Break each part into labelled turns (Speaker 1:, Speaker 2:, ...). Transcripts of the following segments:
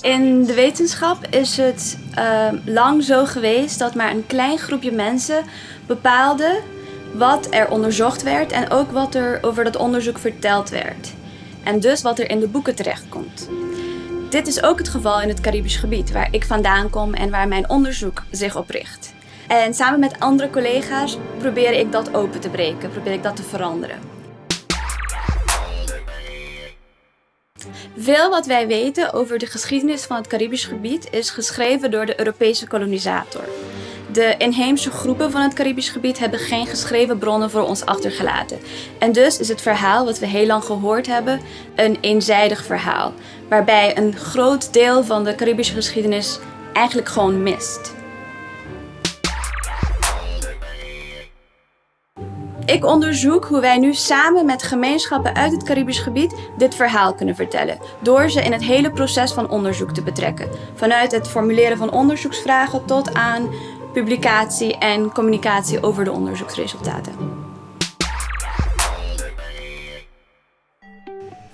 Speaker 1: In de wetenschap is het uh, lang zo geweest dat maar een klein groepje mensen bepaalde wat er onderzocht werd en ook wat er over dat onderzoek verteld werd. En dus wat er in de boeken terechtkomt. Dit is ook het geval in het Caribisch gebied, waar ik vandaan kom en waar mijn onderzoek zich op richt. En samen met andere collega's probeer ik dat open te breken, probeer ik dat te veranderen. Veel wat wij weten over de geschiedenis van het Caribisch gebied is geschreven door de Europese kolonisator. De inheemse groepen van het Caribisch gebied hebben geen geschreven bronnen voor ons achtergelaten. En dus is het verhaal wat we heel lang gehoord hebben een eenzijdig verhaal, waarbij een groot deel van de Caribische geschiedenis eigenlijk gewoon mist. Ik onderzoek hoe wij nu samen met gemeenschappen uit het Caribisch gebied dit verhaal kunnen vertellen. Door ze in het hele proces van onderzoek te betrekken. Vanuit het formuleren van onderzoeksvragen tot aan publicatie en communicatie over de onderzoeksresultaten.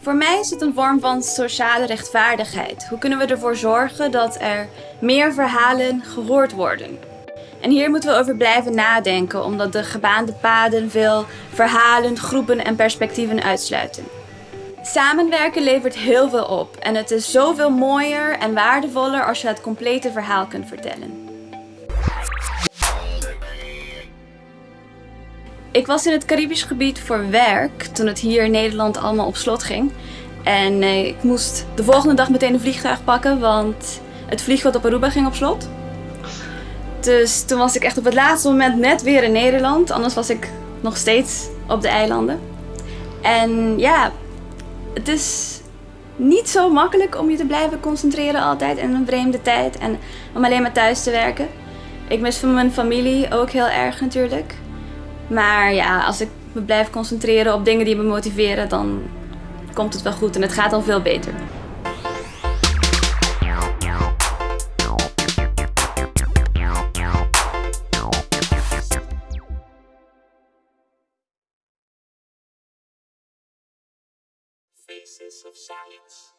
Speaker 1: Voor mij is het een vorm van sociale rechtvaardigheid. Hoe kunnen we ervoor zorgen dat er meer verhalen gehoord worden? En hier moeten we over blijven nadenken, omdat de gebaande paden veel verhalen, groepen en perspectieven uitsluiten. Samenwerken levert heel veel op en het is zoveel mooier en waardevoller als je het complete verhaal kunt vertellen. Ik was in het Caribisch gebied voor werk toen het hier in Nederland allemaal op slot ging. En eh, ik moest de volgende dag meteen een vliegtuig pakken, want het vliegveld op Aruba ging op slot. Dus toen was ik echt op het laatste moment net weer in Nederland. Anders was ik nog steeds op de eilanden. En ja, het is niet zo makkelijk om je te blijven concentreren altijd in een vreemde tijd. En om alleen maar thuis te werken. Ik mis van mijn familie ook heel erg natuurlijk. Maar ja, als ik me blijf concentreren op dingen die me motiveren, dan komt het wel goed en het gaat al veel beter. Faces of Science.